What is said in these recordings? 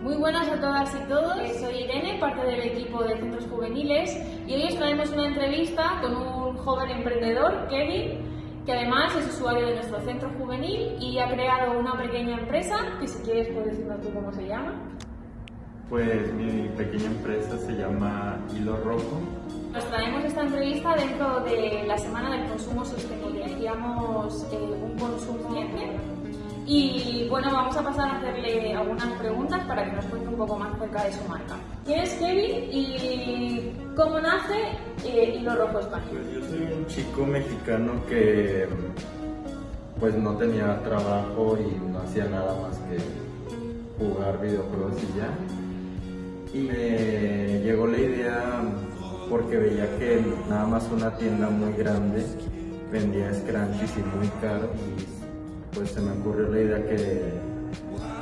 Muy buenas a todas y todos, soy Irene, parte del equipo de Centros Juveniles y hoy os traemos una entrevista con un joven emprendedor, Kevin, que además es usuario de nuestro centro juvenil y ha creado una pequeña empresa, que si quieres puedes decirnos tú cómo se llama. Pues mi pequeña empresa se llama Hilo Rojo. Nos traemos esta entrevista dentro de la Semana del Consumo Sostenible. Hacíamos eh, un consumo y bueno, vamos a pasar a hacerle algunas preguntas para que nos cuente un poco más acerca de su marca. ¿Quién es Kevin y cómo nace eh, Hilo Rojo España? Pues yo soy un chico mexicano que pues no tenía trabajo y no hacía nada más que jugar videojuegos y ya. Y me llegó la idea porque veía que nada más una tienda muy grande vendía scrunchies y muy caro y pues se me ocurrió la idea que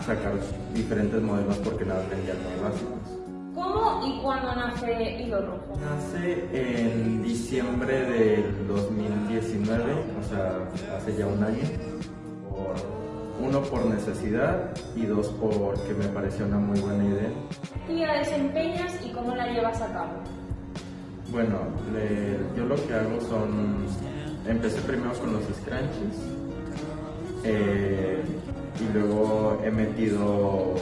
sacar diferentes modelos porque nada vendían muy básicos. ¿Cómo y cuándo nace Hilo Rojo? Nace en diciembre del 2019, o sea, hace ya un año. Por- uno por necesidad y dos porque me pareció una muy buena idea. ¿Qué actividad desempeñas y cómo la llevas a cabo? Bueno, le- yo lo que hago son, empecé primero con los scrunchies eh, y luego he metido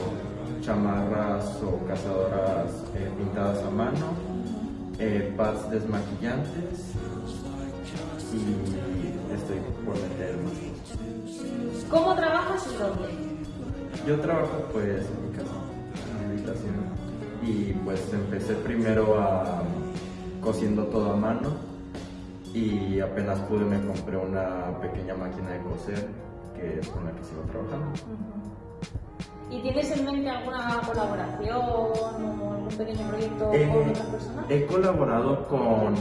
chamarras o cazadoras eh, pintadas a mano, eh, pads desmaquillantes y estoy por meter más. ¿Cómo trabajas y dónde? Yo trabajo pues en mi casa, en mi habitación y pues empecé primero a cosiendo todo a mano y apenas pude me compré una pequeña máquina de coser que es con la que sigo trabajando. ¿Y tienes en mente alguna colaboración o algún pequeño proyecto Eh, con otras personas? he colaborado con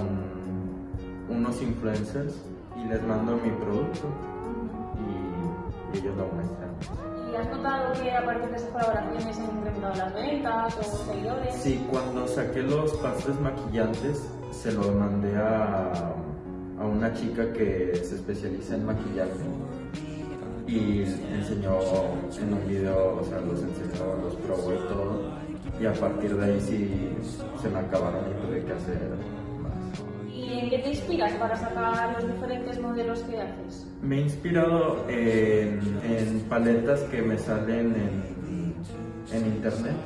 unos influencers y les mando mi producto y, y ellos lo muestran. ¿Y has notado que a partir de esas colaboraciones han incrementado las ventas o seguidores? Sí, cuando saqué los pastes maquillantes, se lo mandé a, a una chica que se especializa en maquillaje y enseñó en un video, o sea, los enseñó, los probó y todo. Y a partir de ahí sí se me acabaron y tuve que hacer más. ¿Y en qué te inspiras para sacar los diferentes modelos que haces? Me he inspirado en, en paletas que me salen en, en internet.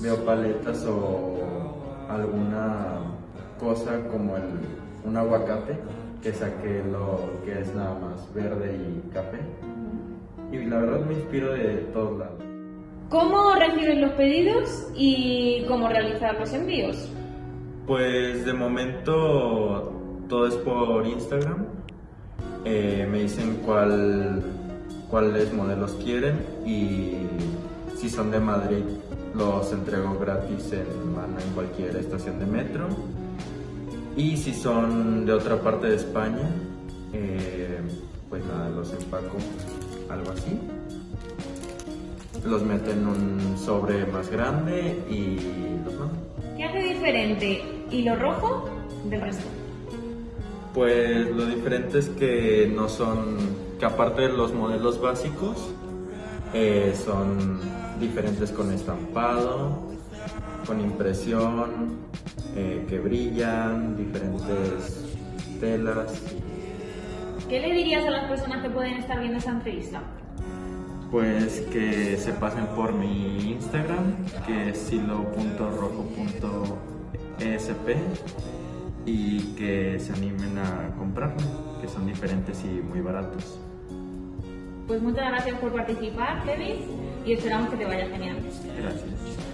Veo paletas o alguna cosa como el, un aguacate que saqué lo que es nada más verde y café. Y la verdad me inspiro de todos lados. ¿Cómo reciben los pedidos y cómo realizar los envíos? Pues de momento todo es por Instagram. Eh, me dicen cuál, cuáles modelos quieren y si son de Madrid los entrego gratis en mano en cualquier estación de metro. Y si son de otra parte de España, eh, pues nada, los empaco algo así. Los meto en un sobre más grande y los mando. ¿Qué hace diferente hilo rojo del resto? Pues lo diferente es que no son, que aparte de los modelos básicos, eh, son diferentes con estampado, con impresión, eh, que brillan, diferentes telas. ¿Qué le dirías a las personas que pueden estar viendo esta entrevista? Pues que se pasen por mi Instagram, que es silo.rojo.esp y que se animen a comprarlo, que son diferentes y muy baratos. Pues muchas gracias por participar, Kevin, y esperamos que te vaya genial. Gracias.